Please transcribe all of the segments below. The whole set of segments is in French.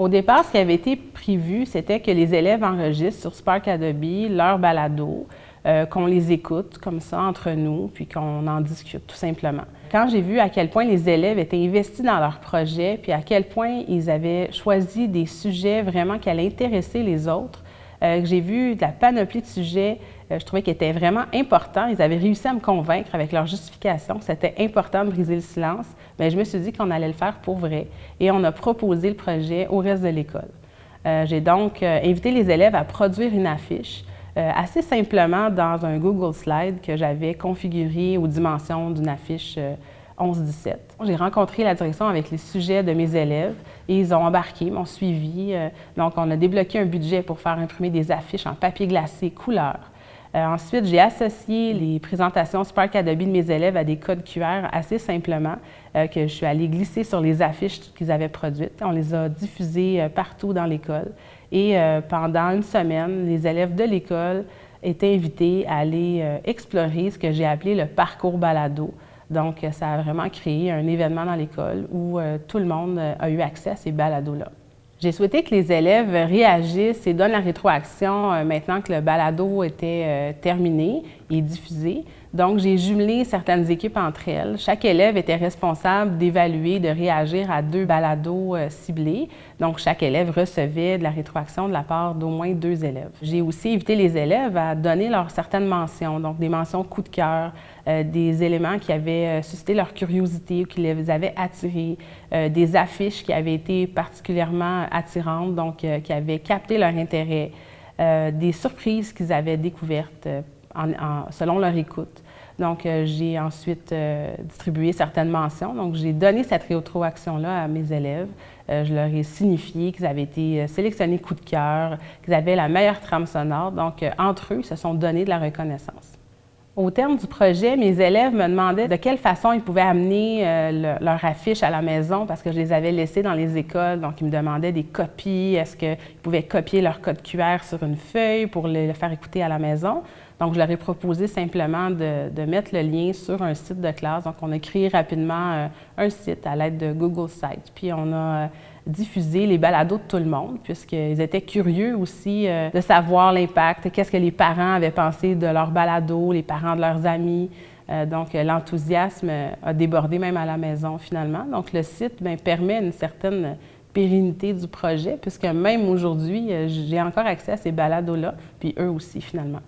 Au départ, ce qui avait été prévu, c'était que les élèves enregistrent sur Spark Adobe leur balado, euh, qu'on les écoute comme ça entre nous, puis qu'on en discute tout simplement. Quand j'ai vu à quel point les élèves étaient investis dans leur projet, puis à quel point ils avaient choisi des sujets vraiment qui allaient intéresser les autres, euh, j'ai vu la panoplie de sujets, je trouvais qu'ils étaient vraiment importants. Ils avaient réussi à me convaincre avec leur justification que c'était important de briser le silence. Mais je me suis dit qu'on allait le faire pour vrai. Et on a proposé le projet au reste de l'école. j'ai donc invité les élèves à produire une affiche euh, assez simplement dans un Google Slide que j'avais configuré aux dimensions d'une affiche 11-17. Euh, J'ai rencontré la direction avec les sujets de mes élèves et ils ont embarqué, m'ont suivi. Euh, donc, on a débloqué un budget pour faire imprimer des affiches en papier glacé couleur. Ensuite, j'ai associé les présentations Spark Adobe de mes élèves à des codes QR assez simplement que je suis allée glisser sur les affiches qu'ils avaient produites. On les a diffusées partout dans l'école et euh, pendant une semaine, les élèves de l'école étaient invités à aller euh, explorer ce que j'ai appelé le parcours balado. Donc, ça a vraiment créé un événement dans l'école où euh, tout le monde a eu accès à ces balados-là. J'ai souhaité que les élèves réagissent et donnent la rétroaction maintenant que le balado était terminé et diffusé. Donc, j'ai jumelé certaines équipes entre elles. Chaque élève était responsable d'évaluer, de réagir à deux balados euh, ciblés. Donc, chaque élève recevait de la rétroaction de la part d'au moins deux élèves. J'ai aussi invité les élèves à donner leurs certaines mentions, donc des mentions coup de cœur, euh, des éléments qui avaient euh, suscité leur curiosité ou qui les avaient attirés, des affiches qui avaient été particulièrement attirantes, donc qui avaient capté leur intérêt, des surprises qu'ils avaient découvertes selon leur écoute. Donc, euh, j'ai ensuite euh, distribué certaines mentions. Donc, j'ai donné cette rétroaction-là à mes élèves. Euh, je leur ai signifié qu'ils avaient été sélectionnés coup de cœur, qu'ils avaient la meilleure trame sonore. Donc, entre eux, ils se sont donné de la reconnaissance. Au terme du projet, mes élèves me demandaient de quelle façon ils pouvaient amener leur affiche à la maison parce que je les avais laissés dans les écoles. Donc, ils me demandaient des copies. Est-ce qu'ils pouvaient copier leur code QR sur une feuille pour le faire écouter à la maison? Donc, je leur ai proposé simplement de, mettre le lien sur un site de classe. Donc, on a créé rapidement euh, un site à l'aide de Google Sites. Puis, on a euh, diffusé les balados de tout le monde, puisqu'ils étaient curieux aussi euh, de savoir l'impact, qu'est-ce que les parents avaient pensé de leurs balados, les parents de leurs amis. donc, l'enthousiasme a débordé même à la maison finalement. Donc, le site bien, permet une certaine pérennité du projet, puisque même aujourd'hui, j'ai encore accès à ces balados-là, puis eux aussi finalement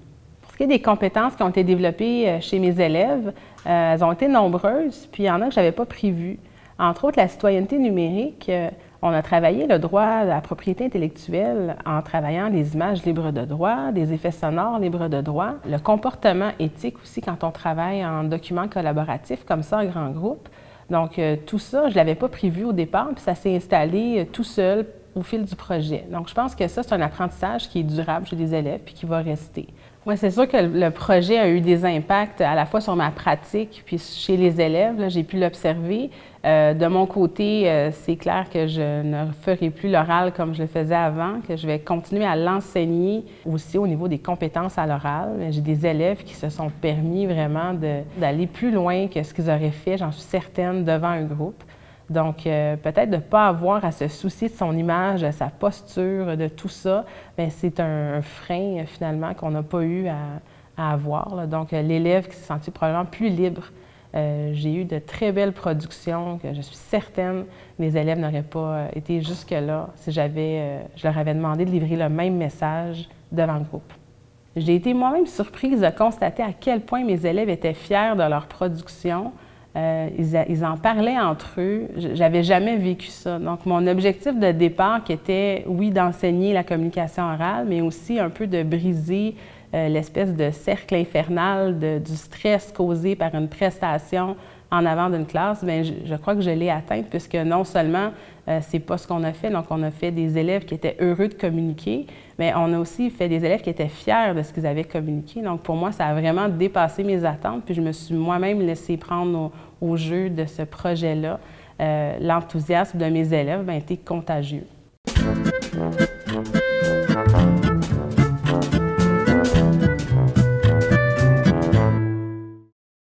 des compétences qui ont été développées euh, chez mes élèves, euh, elles ont été nombreuses, puis il y en a que je n'avais pas prévues. Entre autres, la citoyenneté numérique. Euh, on a travaillé le droit à la propriété intellectuelle en travaillant les images libres de droit, des effets sonores libres de droit, le comportement éthique aussi quand on travaille en documents collaboratifs comme ça en grand groupe. Donc, tout ça, je ne l'avais pas prévu au départ, puis ça s'est installé tout seul au fil du projet. Donc, je pense que ça, c'est un apprentissage qui est durable chez les élèves puis qui va rester. Oui, c'est sûr que le projet a eu des impacts à la fois sur ma pratique puis chez les élèves. J'ai pu l'observer. Euh, de mon côté, euh, c'est clair que je ne ferai plus l'oral comme je le faisais avant, que je vais continuer à l'enseigner aussi au niveau des compétences à l'oral. J'ai des élèves qui se sont permis vraiment d'aller plus loin que ce qu'ils auraient fait, j'en suis certaine, devant un groupe. Donc, euh, peut-être de ne pas avoir à se soucier de son image, de sa posture, de tout ça, bien, c'est un, frein euh, finalement qu'on n'a pas eu à, avoir. Donc, euh, l'élève qui s'est senti probablement plus libre. J'ai eu de très belles productions que je suis certaine les élèves n'auraient pas été jusque-là si j'avais, je leur avais demandé de livrer le même message devant le groupe. J'ai été moi-même surprise de constater à quel point mes élèves étaient fiers de leur production, euh, ils, en parlaient entre eux. J'avais jamais vécu ça. Donc, mon objectif de départ, qui était, oui, d'enseigner la communication orale, mais aussi un peu de briser euh, l'espèce de cercle infernal du stress causé par une prestation en avant d'une classe, bien, je, crois que je l'ai atteinte puisque non seulement euh, c'est pas ce qu'on a fait, donc on a fait des élèves qui étaient heureux de communiquer, mais on a aussi fait des élèves qui étaient fiers de ce qu'ils avaient communiqué. Donc pour moi, ça a vraiment dépassé mes attentes, puis je me suis moi-même laissé prendre au, jeu de ce projet-là. Euh, l'enthousiasme de mes élèves a été contagieux.